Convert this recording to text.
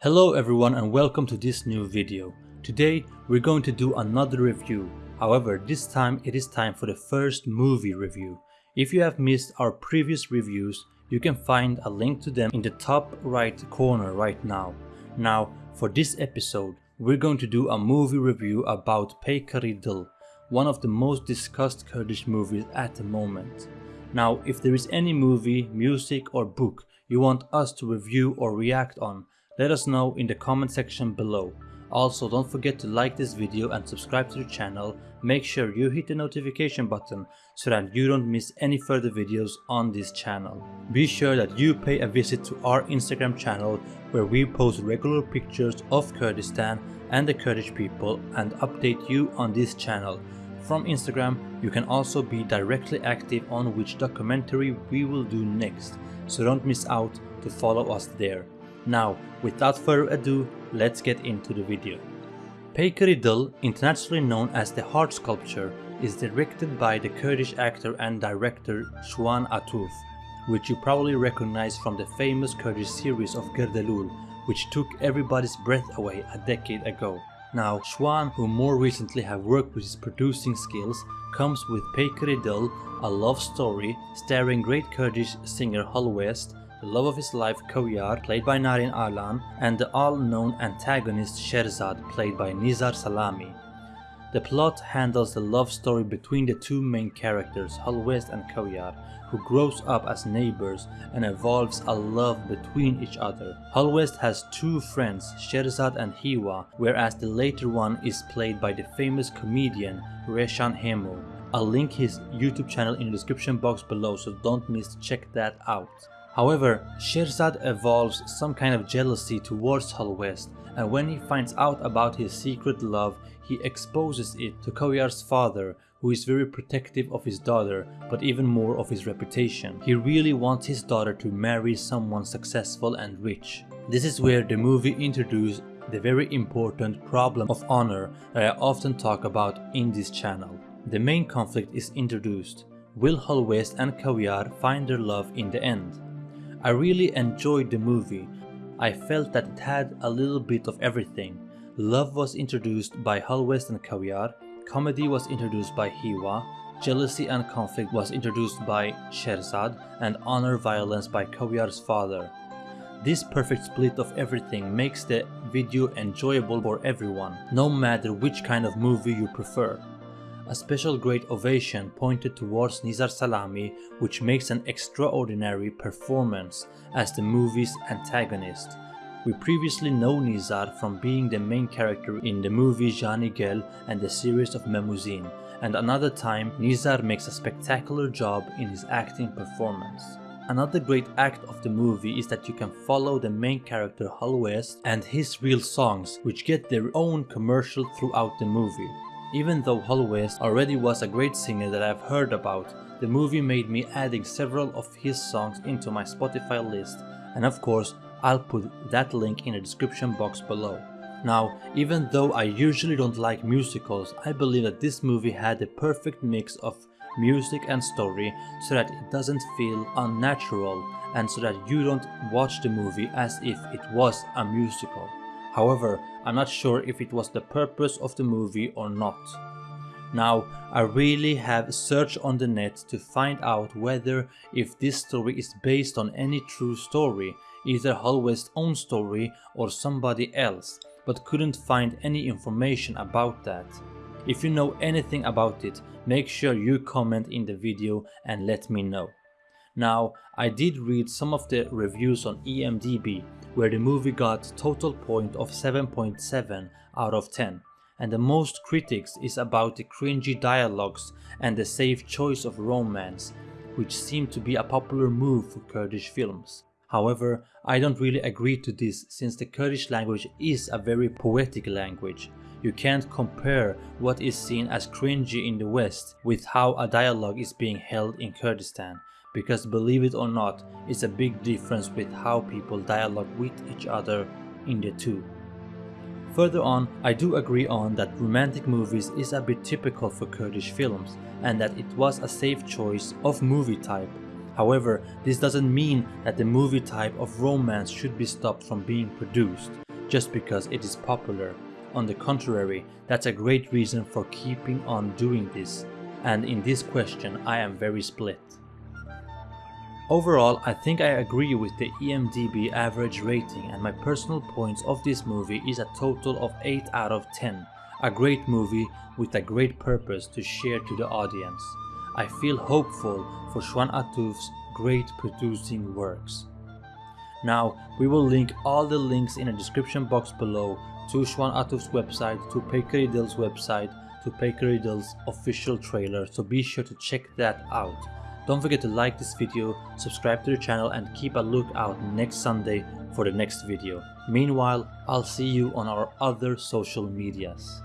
Hello everyone and welcome to this new video. Today we're going to do another review. However, this time it is time for the first movie review. If you have missed our previous reviews, you can find a link to them in the top right corner right now. Now, for this episode, we're going to do a movie review about Peykari Dil, one of the most discussed Kurdish movies at the moment. Now, if there is any movie, music or book you want us to review or react on, let us know in the comment section below. Also, don't forget to like this video and subscribe to the channel. Make sure you hit the notification button so that you don't miss any further videos on this channel. Be sure that you pay a visit to our Instagram channel where we post regular pictures of Kurdistan and the Kurdish people and update you on this channel. From Instagram, you can also be directly active on which documentary we will do next, so don't miss out to follow us there. Now, without further ado, let's get into the video. Peykari Dil, internationally known as the Heart Sculpture, is directed by the Kurdish actor and director Shwan Atuf, which you probably recognize from the famous Kurdish series of Gerdelul, which took everybody's breath away a decade ago. Now, Shwan, who more recently have worked with his producing skills, comes with Peykari Dil, a love story starring great Kurdish singer Halwest, the love of his life Koyar, played by Narin Arlan, and the all-known antagonist Sherzad, played by Nizar Salami. The plot handles the love story between the two main characters, Halwest and Koyar, who grows up as neighbors and evolves a love between each other. Halwest has two friends, Sherzad and Hiwa, whereas the later one is played by the famous comedian Reshan Hemo. I'll link his YouTube channel in the description box below so don't miss check that out. However, Sherzad evolves some kind of jealousy towards Halwest and when he finds out about his secret love, he exposes it to Koyar's father who is very protective of his daughter but even more of his reputation. He really wants his daughter to marry someone successful and rich. This is where the movie introduced the very important problem of honor that I often talk about in this channel. The main conflict is introduced. Will Halwest and Koyar find their love in the end? I really enjoyed the movie. I felt that it had a little bit of everything. Love was introduced by Halwest and Koyar, comedy was introduced by Hiwa, jealousy and conflict was introduced by Sherzad, and honor violence by Koyar's father. This perfect split of everything makes the video enjoyable for everyone, no matter which kind of movie you prefer. A special great ovation pointed towards Nizar Salami which makes an extraordinary performance as the movie's antagonist. We previously know Nizar from being the main character in the movie Jani Gel and the series of Memuzin, and another time Nizar makes a spectacular job in his acting performance. Another great act of the movie is that you can follow the main character Halwest and his real songs which get their own commercial throughout the movie. Even though Halwest already was a great singer that I've heard about, the movie made me adding several of his songs into my Spotify list and of course I'll put that link in the description box below. Now, even though I usually don't like musicals, I believe that this movie had the perfect mix of music and story so that it doesn't feel unnatural and so that you don't watch the movie as if it was a musical. However, I'm not sure if it was the purpose of the movie or not. Now, I really have searched on the net to find out whether if this story is based on any true story, either Halwest's own story or somebody else, but couldn't find any information about that. If you know anything about it, make sure you comment in the video and let me know. Now, I did read some of the reviews on IMDb where the movie got total point of 7.7 out of 10 and the most critics is about the cringy dialogues and the safe choice of romance, which seem to be a popular move for Kurdish films. However, I don't really agree to this since the Kurdish language is a very poetic language. You can't compare what is seen as cringy in the West with how a dialogue is being held in Kurdistan because believe it or not, it's a big difference with how people dialogue with each other in the two. Further on, I do agree on that romantic movies is a bit typical for Kurdish films and that it was a safe choice of movie type. However, this doesn't mean that the movie type of romance should be stopped from being produced. just because it is popular. On the contrary, that's a great reason for keeping on doing this, and in this question I am very split. Overall, I think I agree with the IMDb average rating and my personal points of this movie is a total of 8 out of 10. A great movie with a great purpose to share to the audience. I feel hopeful for Shwan Atuf's great producing works. Now, we will link all the links in the description box below to Shwan Atuf's website, to Peykari Dil's website, to Peykari Dil's official trailer, so be sure to check that out. Don't forget to like this video, subscribe to the channel and keep a lookout next Sunday for the next video. Meanwhile, I'll see you on our other social medias.